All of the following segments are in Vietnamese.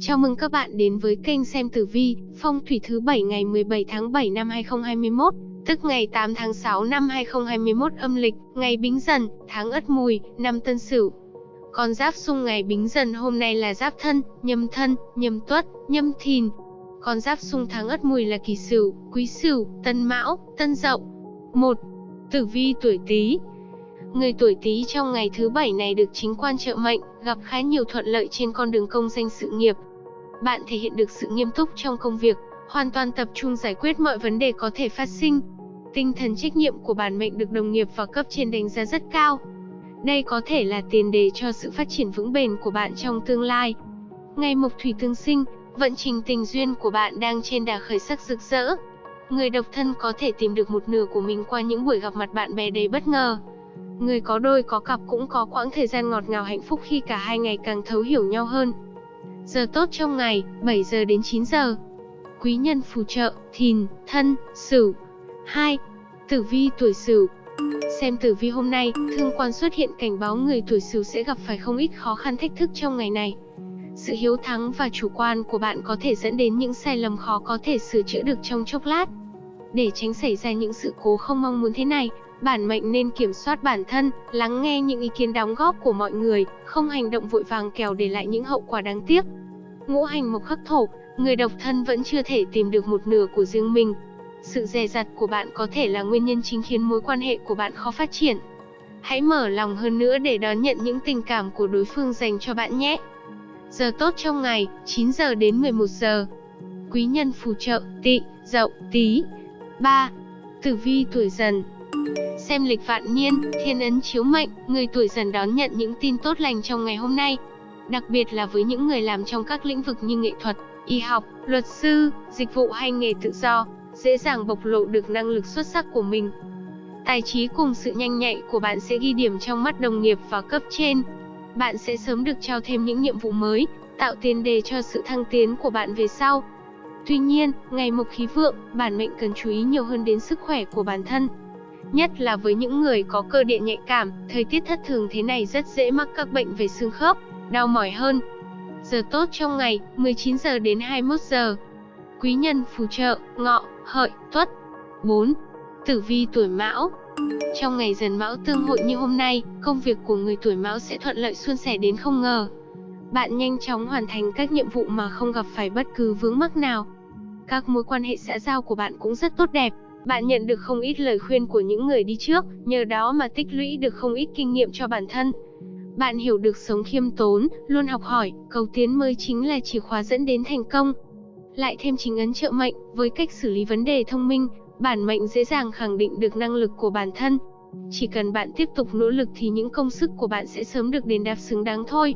Chào mừng các bạn đến với kênh xem tử vi, phong thủy thứ 7 ngày 17 tháng 7 năm 2021, tức ngày 8 tháng 6 năm 2021 âm lịch, ngày Bính Dần, tháng Ất Mùi, năm Tân Sửu. Con giáp xung ngày Bính Dần hôm nay là Giáp Thân, Nhâm Thân, Nhâm Tuất, Nhâm Thìn. Con giáp xung tháng Ất Mùi là Kỷ Sửu, Quý Sửu, Tân Mão, Tân Dậu. 1. Tử vi tuổi Tý, Người tuổi Tý trong ngày thứ bảy này được chính quan trợ mệnh, gặp khá nhiều thuận lợi trên con đường công danh sự nghiệp. Bạn thể hiện được sự nghiêm túc trong công việc, hoàn toàn tập trung giải quyết mọi vấn đề có thể phát sinh. Tinh thần trách nhiệm của bản mệnh được đồng nghiệp và cấp trên đánh giá rất cao. Đây có thể là tiền đề cho sự phát triển vững bền của bạn trong tương lai. Ngày mộc thủy tương sinh, vận trình tình duyên của bạn đang trên đà khởi sắc rực rỡ. Người độc thân có thể tìm được một nửa của mình qua những buổi gặp mặt bạn bè đầy bất ngờ. Người có đôi có cặp cũng có quãng thời gian ngọt ngào hạnh phúc khi cả hai ngày càng thấu hiểu nhau hơn. Giờ tốt trong ngày, 7 giờ đến 9 giờ. Quý nhân phù trợ, thìn, thân, sửu. 2. Tử vi tuổi sửu Xem tử vi hôm nay, thương quan xuất hiện cảnh báo người tuổi sửu sẽ gặp phải không ít khó khăn thách thức trong ngày này. Sự hiếu thắng và chủ quan của bạn có thể dẫn đến những sai lầm khó có thể sửa chữa được trong chốc lát. Để tránh xảy ra những sự cố không mong muốn thế này, bản mệnh nên kiểm soát bản thân, lắng nghe những ý kiến đóng góp của mọi người, không hành động vội vàng kèo để lại những hậu quả đáng tiếc. Ngũ hành mộc khắc thổ, người độc thân vẫn chưa thể tìm được một nửa của riêng mình. Sự dè dặt của bạn có thể là nguyên nhân chính khiến mối quan hệ của bạn khó phát triển. Hãy mở lòng hơn nữa để đón nhận những tình cảm của đối phương dành cho bạn nhé. Giờ tốt trong ngày, 9 giờ đến 11 giờ. Quý nhân phù trợ, tị, dậu, tí. 3. Tử vi tuổi dần, Xem lịch vạn niên, thiên ấn chiếu mệnh, người tuổi dần đón nhận những tin tốt lành trong ngày hôm nay. Đặc biệt là với những người làm trong các lĩnh vực như nghệ thuật, y học, luật sư, dịch vụ hay nghề tự do, dễ dàng bộc lộ được năng lực xuất sắc của mình. Tài trí cùng sự nhanh nhạy của bạn sẽ ghi điểm trong mắt đồng nghiệp và cấp trên. Bạn sẽ sớm được trao thêm những nhiệm vụ mới, tạo tiền đề cho sự thăng tiến của bạn về sau. Tuy nhiên, ngày mộc khí vượng, bản mệnh cần chú ý nhiều hơn đến sức khỏe của bản thân, Nhất là với những người có cơ địa nhạy cảm, thời tiết thất thường thế này rất dễ mắc các bệnh về xương khớp, đau mỏi hơn. Giờ tốt trong ngày, 19 giờ đến 21 giờ. Quý nhân phù trợ, ngọ, hợi, tuất. 4. Tử vi tuổi mão Trong ngày dần mão tương hội như hôm nay, công việc của người tuổi mão sẽ thuận lợi suôn sẻ đến không ngờ. Bạn nhanh chóng hoàn thành các nhiệm vụ mà không gặp phải bất cứ vướng mắc nào. Các mối quan hệ xã giao của bạn cũng rất tốt đẹp, bạn nhận được không ít lời khuyên của những người đi trước, nhờ đó mà tích lũy được không ít kinh nghiệm cho bản thân. Bạn hiểu được sống khiêm tốn, luôn học hỏi, cầu tiến mới chính là chìa khóa dẫn đến thành công. Lại thêm chính ấn trợ mệnh, với cách xử lý vấn đề thông minh, bản mệnh dễ dàng khẳng định được năng lực của bản thân. Chỉ cần bạn tiếp tục nỗ lực thì những công sức của bạn sẽ sớm được đền đáp xứng đáng thôi.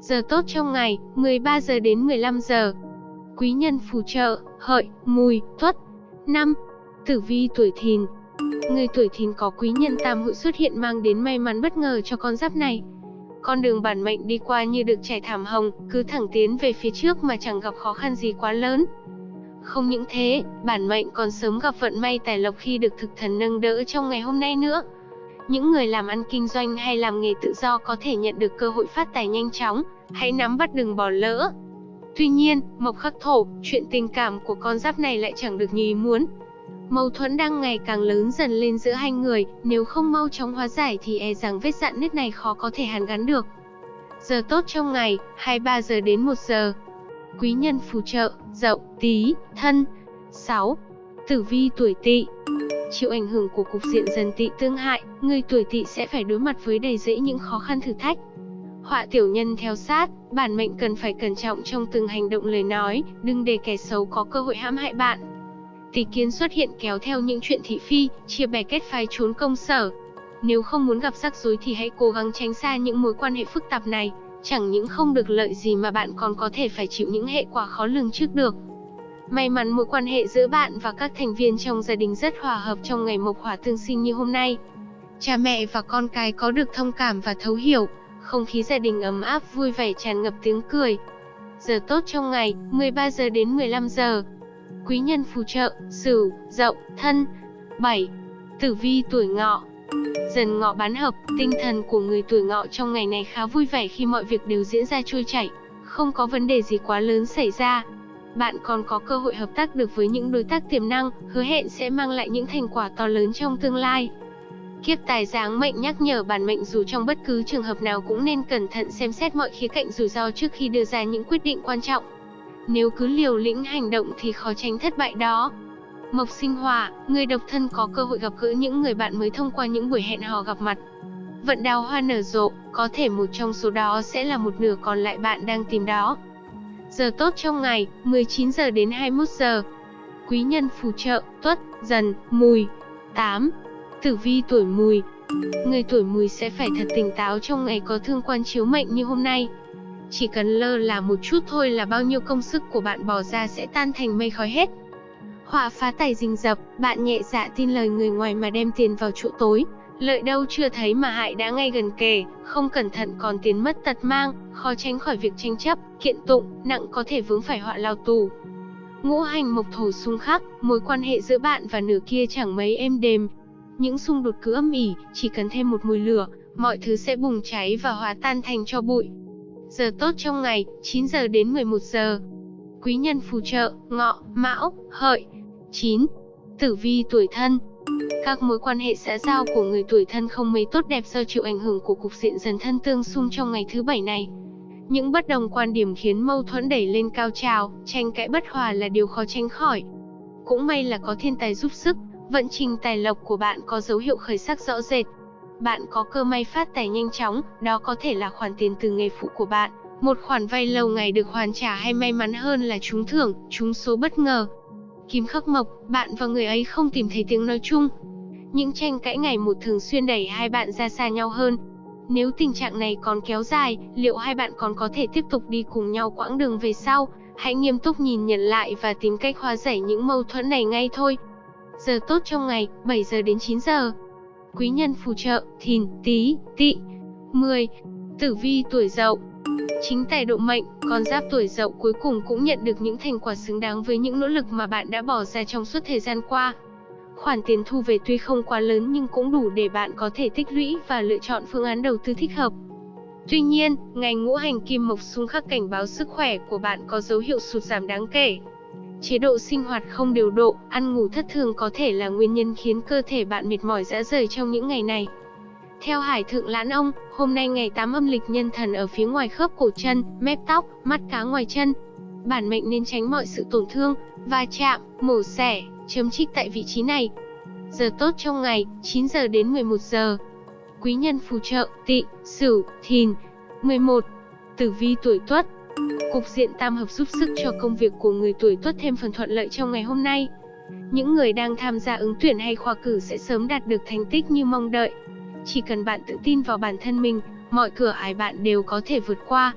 Giờ tốt trong ngày, 13 giờ đến 15 giờ. Quý nhân phù trợ, hợi, mùi, tuất. 5. Tử vi tuổi thìn Người tuổi thìn có quý nhân tam hội xuất hiện mang đến may mắn bất ngờ cho con giáp này. Con đường bản mệnh đi qua như được trải thảm hồng, cứ thẳng tiến về phía trước mà chẳng gặp khó khăn gì quá lớn. Không những thế, bản mệnh còn sớm gặp vận may tài lộc khi được thực thần nâng đỡ trong ngày hôm nay nữa. Những người làm ăn kinh doanh hay làm nghề tự do có thể nhận được cơ hội phát tài nhanh chóng, hãy nắm bắt đừng bỏ lỡ. Tuy nhiên, mộc khắc thổ, chuyện tình cảm của con giáp này lại chẳng được như ý muốn. Mâu thuẫn đang ngày càng lớn dần lên giữa hai người, nếu không mau chóng hóa giải thì e rằng vết dạn nứt này khó có thể hàn gắn được. Giờ tốt trong ngày, 23 giờ đến 1 giờ. Quý nhân phù trợ, dậu, tí, thân. 6. Tử vi tuổi tỵ Chịu ảnh hưởng của cục diện dần tỵ tương hại, người tuổi tỵ sẽ phải đối mặt với đầy rẫy những khó khăn thử thách. Họa tiểu nhân theo sát, bản mệnh cần phải cẩn trọng trong từng hành động lời nói, đừng để kẻ xấu có cơ hội hãm hại bạn. Tỷ kiến xuất hiện kéo theo những chuyện thị phi, chia bè kết phái trốn công sở. Nếu không muốn gặp rắc rối thì hãy cố gắng tránh xa những mối quan hệ phức tạp này, chẳng những không được lợi gì mà bạn còn có thể phải chịu những hệ quả khó lường trước được. May mắn mối quan hệ giữa bạn và các thành viên trong gia đình rất hòa hợp trong ngày mộc hỏa tương sinh như hôm nay. Cha mẹ và con cái có được thông cảm và thấu hiểu, không khí gia đình ấm áp vui vẻ tràn ngập tiếng cười. Giờ tốt trong ngày, 13 giờ đến 15 giờ quý nhân phù trợ, Sửu, Dậu, Thân. 7. Tử vi tuổi Ngọ. Dần Ngọ bán hợp, tinh thần của người tuổi Ngọ trong ngày này khá vui vẻ khi mọi việc đều diễn ra trôi chảy, không có vấn đề gì quá lớn xảy ra. Bạn còn có cơ hội hợp tác được với những đối tác tiềm năng, hứa hẹn sẽ mang lại những thành quả to lớn trong tương lai. Kiếp tài giáng mệnh nhắc nhở bản mệnh dù trong bất cứ trường hợp nào cũng nên cẩn thận xem xét mọi khía cạnh rủi ro trước khi đưa ra những quyết định quan trọng. Nếu cứ liều lĩnh hành động thì khó tránh thất bại đó. Mộc sinh hỏa, người độc thân có cơ hội gặp gỡ những người bạn mới thông qua những buổi hẹn hò gặp mặt. Vận đào hoa nở rộ, có thể một trong số đó sẽ là một nửa còn lại bạn đang tìm đó. Giờ tốt trong ngày, 19 giờ đến 21 giờ. Quý nhân phù trợ, tuất, dần, mùi. 8. Tử vi tuổi mùi Người tuổi mùi sẽ phải thật tỉnh táo trong ngày có thương quan chiếu mệnh như hôm nay. Chỉ cần lơ là một chút thôi là bao nhiêu công sức của bạn bỏ ra sẽ tan thành mây khói hết. Họa phá tài rình rập, bạn nhẹ dạ tin lời người ngoài mà đem tiền vào chỗ tối. Lợi đâu chưa thấy mà hại đã ngay gần kề, không cẩn thận còn tiền mất tật mang, khó tránh khỏi việc tranh chấp, kiện tụng, nặng có thể vướng phải họa lao tù. Ngũ hành mộc thổ xung khắc, mối quan hệ giữa bạn và nửa kia chẳng mấy êm đềm. Những xung đột cứ âm ỉ, chỉ cần thêm một mùi lửa, mọi thứ sẽ bùng cháy và hóa tan thành cho bụi. Giờ tốt trong ngày, 9 giờ đến 11 giờ. Quý nhân phù trợ, ngọ, mão, hợi. 9. Tử vi tuổi thân Các mối quan hệ xã giao của người tuổi thân không mấy tốt đẹp do chịu ảnh hưởng của cục diện dần thân tương xung trong ngày thứ bảy này. Những bất đồng quan điểm khiến mâu thuẫn đẩy lên cao trào, tranh cãi bất hòa là điều khó tránh khỏi. Cũng may là có thiên tài giúp sức, vận trình tài lộc của bạn có dấu hiệu khởi sắc rõ rệt. Bạn có cơ may phát tài nhanh chóng, đó có thể là khoản tiền từ nghề phụ của bạn, một khoản vay lâu ngày được hoàn trả hay may mắn hơn là trúng thưởng, trúng số bất ngờ. Kim khắc mộc, bạn và người ấy không tìm thấy tiếng nói chung. Những tranh cãi ngày một thường xuyên đẩy hai bạn ra xa nhau hơn. Nếu tình trạng này còn kéo dài, liệu hai bạn còn có thể tiếp tục đi cùng nhau quãng đường về sau? Hãy nghiêm túc nhìn nhận lại và tìm cách hóa giải những mâu thuẫn này ngay thôi. Giờ tốt trong ngày, 7 giờ đến 9 giờ. Quý nhân phù trợ, thìn, tí, tỵ. 10. Tử vi tuổi dậu Chính tài độ mệnh, con giáp tuổi dậu cuối cùng cũng nhận được những thành quả xứng đáng với những nỗ lực mà bạn đã bỏ ra trong suốt thời gian qua. Khoản tiền thu về tuy không quá lớn nhưng cũng đủ để bạn có thể tích lũy và lựa chọn phương án đầu tư thích hợp. Tuy nhiên, ngày ngũ hành kim mộc xung khắc cảnh báo sức khỏe của bạn có dấu hiệu sụt giảm đáng kể. Chế độ sinh hoạt không điều độ, ăn ngủ thất thường có thể là nguyên nhân khiến cơ thể bạn mệt mỏi dã rời trong những ngày này. Theo Hải Thượng Lãn Ông, hôm nay ngày 8 âm lịch nhân thần ở phía ngoài khớp cổ chân, mép tóc, mắt cá ngoài chân. Bản mệnh nên tránh mọi sự tổn thương, va chạm, mổ xẻ, chấm trích tại vị trí này. Giờ tốt trong ngày, 9 giờ đến 11 giờ. Quý nhân phù trợ, tị, sửu, thìn. 11. Tử vi tuổi tuất Cục diện tam hợp giúp sức cho công việc của người tuổi tuất thêm phần thuận lợi trong ngày hôm nay. Những người đang tham gia ứng tuyển hay khoa cử sẽ sớm đạt được thành tích như mong đợi. Chỉ cần bạn tự tin vào bản thân mình, mọi cửa ải bạn đều có thể vượt qua.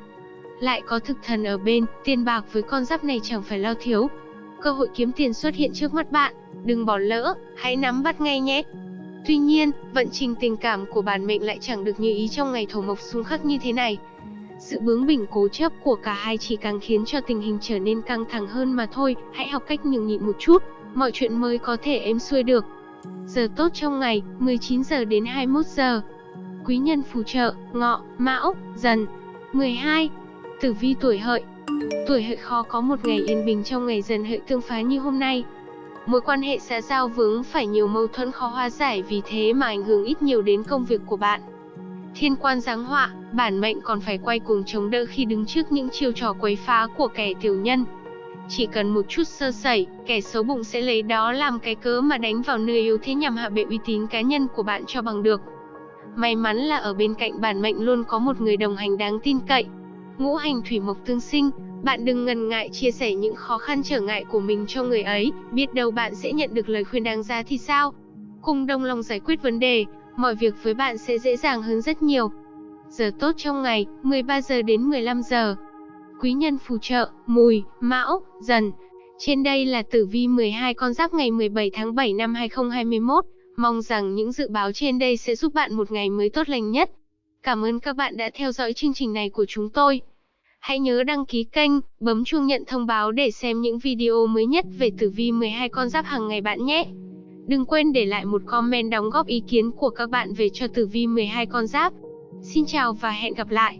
Lại có thực thần ở bên, tiền bạc với con giáp này chẳng phải lo thiếu. Cơ hội kiếm tiền xuất hiện trước mắt bạn, đừng bỏ lỡ, hãy nắm bắt ngay nhé. Tuy nhiên, vận trình tình cảm của bản mệnh lại chẳng được như ý trong ngày thổ mộc xung khắc như thế này. Sự bướng bỉnh cố chấp của cả hai chỉ càng khiến cho tình hình trở nên căng thẳng hơn mà thôi, hãy học cách nhường nhịn một chút, mọi chuyện mới có thể êm xuôi được. Giờ tốt trong ngày, 19 giờ đến 21 giờ. Quý nhân phù trợ, ngọ, mão, dần. 12. Tử vi tuổi hợi Tuổi hợi khó có một ngày yên bình trong ngày dần hợi tương phá như hôm nay. Mối quan hệ xã giao vướng phải nhiều mâu thuẫn khó hóa giải vì thế mà ảnh hưởng ít nhiều đến công việc của bạn. Thiên quan giáng họa, bản mệnh còn phải quay cuồng chống đỡ khi đứng trước những chiêu trò quấy phá của kẻ tiểu nhân. Chỉ cần một chút sơ sẩy, kẻ xấu bụng sẽ lấy đó làm cái cớ mà đánh vào nơi yếu thế nhằm hạ bệ uy tín cá nhân của bạn cho bằng được. May mắn là ở bên cạnh bản mệnh luôn có một người đồng hành đáng tin cậy. Ngũ hành thủy mộc tương sinh, bạn đừng ngần ngại chia sẻ những khó khăn trở ngại của mình cho người ấy, biết đâu bạn sẽ nhận được lời khuyên đáng giá thì sao. Cùng đồng lòng giải quyết vấn đề, mọi việc với bạn sẽ dễ dàng hơn rất nhiều. Giờ tốt trong ngày, 13 giờ đến 15 giờ quý nhân phù trợ, mùi, mão, dần. Trên đây là tử vi 12 con giáp ngày 17 tháng 7 năm 2021. Mong rằng những dự báo trên đây sẽ giúp bạn một ngày mới tốt lành nhất. Cảm ơn các bạn đã theo dõi chương trình này của chúng tôi. Hãy nhớ đăng ký kênh, bấm chuông nhận thông báo để xem những video mới nhất về tử vi 12 con giáp hàng ngày bạn nhé. Đừng quên để lại một comment đóng góp ý kiến của các bạn về cho tử vi 12 con giáp. Xin chào và hẹn gặp lại.